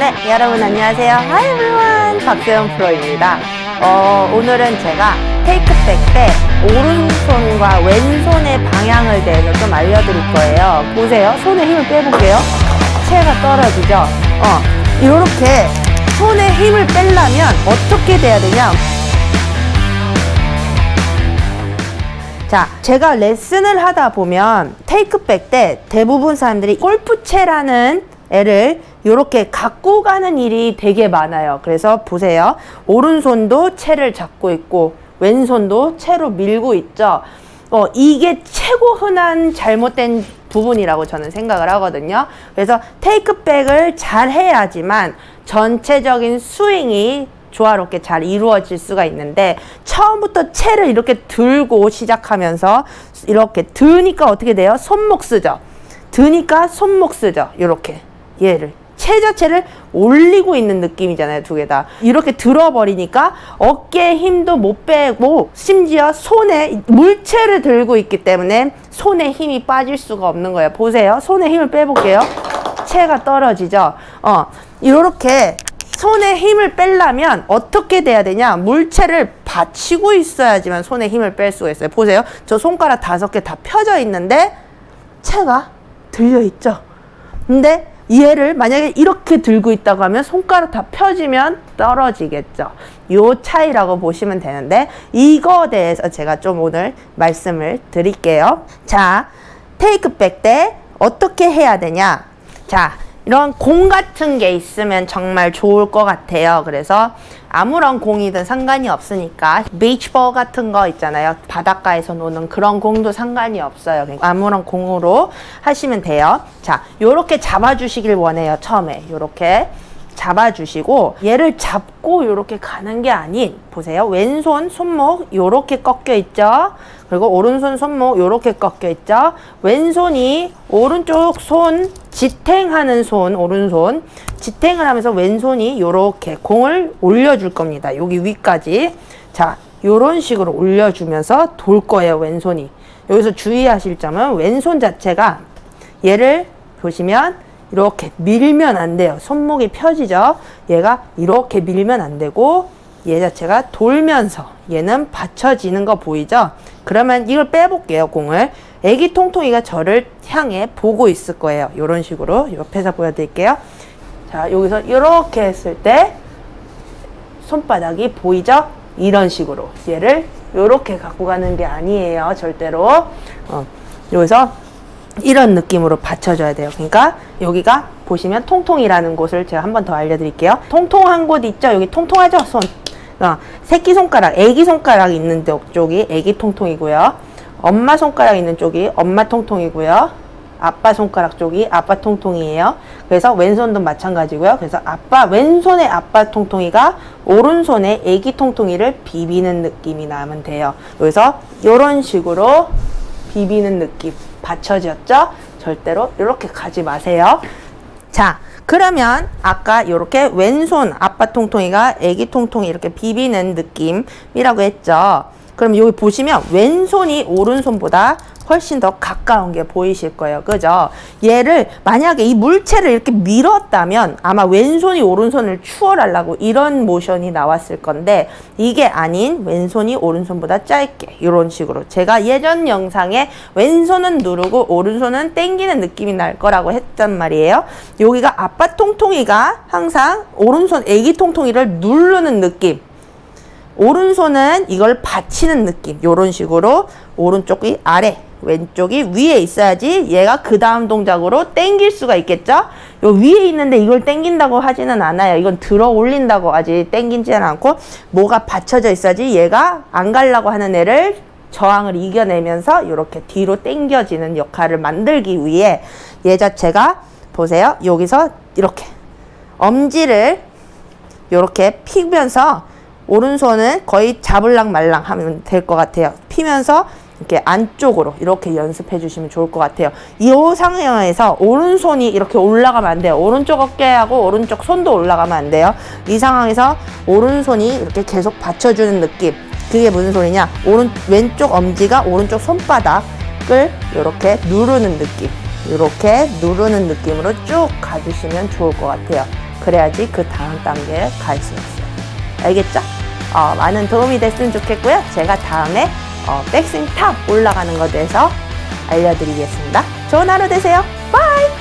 네, 여러분 안녕하세요. Hi everyone. 박세현 프로입니다. 어, 오늘은 제가 테이크백 때 오른손과 왼손의 방향을 대해서 좀 알려드릴 거예요. 보세요. 손에 힘을 빼볼게요. 체가 떨어지죠? 어, 이렇게 손에 힘을 빼려면 어떻게 돼야 되냐? 자, 제가 레슨을 하다 보면 테이크백 때 대부분 사람들이 골프채라는 애를 이렇게 갖고 가는 일이 되게 많아요. 그래서 보세요. 오른손도 채를 잡고 있고 왼손도 채로 밀고 있죠. 어, 이게 최고 흔한 잘못된 부분이라고 저는 생각을 하거든요. 그래서 테이크백을 잘 해야지만 전체적인 스윙이 조화롭게 잘 이루어질 수가 있는데 처음부터 채를 이렇게 들고 시작하면서 이렇게 드니까 어떻게 돼요? 손목 쓰죠. 드니까 손목 쓰죠. 이렇게 얘를 채 자체를 올리고 있는 느낌이잖아요 두 개 다. 이렇게 들어버리니까 어깨에 힘도 못 빼고 심지어 손에 물체를 들고 있기 때문에 손에 힘이 빠질 수가 없는 거예요. 보세요. 손에 힘을 빼볼게요. 채가 떨어지죠? 어 이렇게 손에 힘을 빼려면 어떻게 돼야 되냐? 물체를 받치고 있어야지만 손에 힘을 뺄 수가 있어요. 보세요. 저 손가락 다섯 개 다 펴져 있는데 채가 들려 있죠? 근데 얘를 만약에 이렇게 들고 있다고 하면 손가락 다 펴지면 떨어지겠죠. 요 차이라고 보시면 되는데 이거 대해서 제가 좀 오늘 말씀을 드릴게요. 자, 테이크백 때 어떻게 해야 되냐? 자, 이런 공 같은 게 있으면 정말 좋을 것 같아요. 그래서 아무런 공이든 상관이 없으니까 비치볼 같은 거 있잖아요. 바닷가에서 노는 그런 공도 상관이 없어요. 그러니까 아무런 공으로 하시면 돼요. 자, 요렇게 잡아주시길 원해요. 처음에 요렇게 잡아주시고 얘를 잡고 요렇게 가는 게 아닌 보세요. 왼손 손목 요렇게 꺾여 있죠. 그리고 오른손 손목 요렇게 꺾여 있죠. 왼손이 오른쪽 손 지탱하는 손 오른손 지탱을 하면서 왼손이 요렇게 공을 올려줄 겁니다. 여기 위까지 자 요런 식으로 올려주면서 돌 거예요. 왼손이 여기서 주의하실 점은 왼손 자체가 얘를 보시면 이렇게 밀면 안 돼요. 손목이 펴지죠. 얘가 이렇게 밀면 안 되고 얘 자체가 돌면서 얘는 받쳐지는 거 보이죠? 그러면 이걸 빼볼게요. 공을. 애기 통통이가 저를 향해 보고 있을 거예요. 이런 식으로 옆에서 보여드릴게요. 자 여기서 이렇게 했을 때 손바닥이 보이죠? 이런 식으로 얘를 이렇게 갖고 가는 게 아니에요. 절대로. 어, 여기서 이런 느낌으로 받쳐줘야 돼요. 그러니까 여기가 보시면 통통이라는 곳을 제가 한 번 더 알려드릴게요. 통통한 곳 있죠? 여기 통통하죠? 손. 어, 새끼손가락, 애기손가락 있는 쪽이 애기 통통이고요. 엄마 손가락 있는 쪽이 엄마 통통이고요. 아빠 손가락 쪽이 아빠 통통이에요. 그래서 왼손도 마찬가지고요. 그래서 아빠 왼손의 아빠 통통이가 오른손의 애기 통통이를 비비는 느낌이 나면 돼요. 그래서 이런 식으로 비비는 느낌 받쳐졌죠? 절대로 이렇게 가지 마세요. 자, 그러면 아까 이렇게 왼손 아빠 통통이가 애기 통통이 이렇게 비비는 느낌이라고 했죠. 그럼 여기 보시면 왼손이 오른손보다 훨씬 더 가까운 게 보이실 거예요. 그죠? 얘를 만약에 이 물체를 이렇게 밀었다면 아마 왼손이 오른손을 추월하려고 이런 모션이 나왔을 건데 이게 아닌 왼손이 오른손보다 짧게 이런 식으로 제가 예전 영상에 왼손은 누르고 오른손은 땡기는 느낌이 날 거라고 했단 말이에요. 여기가 아빠 통통이가 항상 오른손 애기 통통이를 누르는 느낌 오른손은 이걸 받치는 느낌 이런 식으로 오른쪽이 아래 왼쪽이 위에 있어야지 얘가 그 다음 동작으로 땡길 수가 있겠죠? 요 위에 있는데 이걸 땡긴다고 하지는 않아요. 이건 들어 올린다고 아직 땡긴지는 않고 뭐가 받쳐져 있어야지 얘가 안 가려고 하는 애를 저항을 이겨내면서 이렇게 뒤로 땡겨지는 역할을 만들기 위해 얘 자체가 보세요. 여기서 이렇게 엄지를 이렇게 피면서 오른손은 거의 잡을랑 말랑 하면 될 것 같아요. 피면서 이렇게 안쪽으로 이렇게 연습해 주시면 좋을 것 같아요. 이 상황에서 오른손이 이렇게 올라가면 안 돼요. 오른쪽 어깨하고 오른쪽 손도 올라가면 안 돼요. 이 상황에서 오른손이 이렇게 계속 받쳐주는 느낌. 그게 무슨 소리냐? 오른 왼쪽 엄지가 오른쪽 손바닥을 이렇게 누르는 느낌. 이렇게 누르는 느낌으로 쭉 가주시면 좋을 것 같아요. 그래야지 그 다음 단계에 갈 수 있어요. 알겠죠? 어, 많은 도움이 됐으면 좋겠고요. 제가 다음에 어, 백스윙 top 올라가는 것에 대해서 알려드리겠습니다. 좋은 하루 되세요. 바이!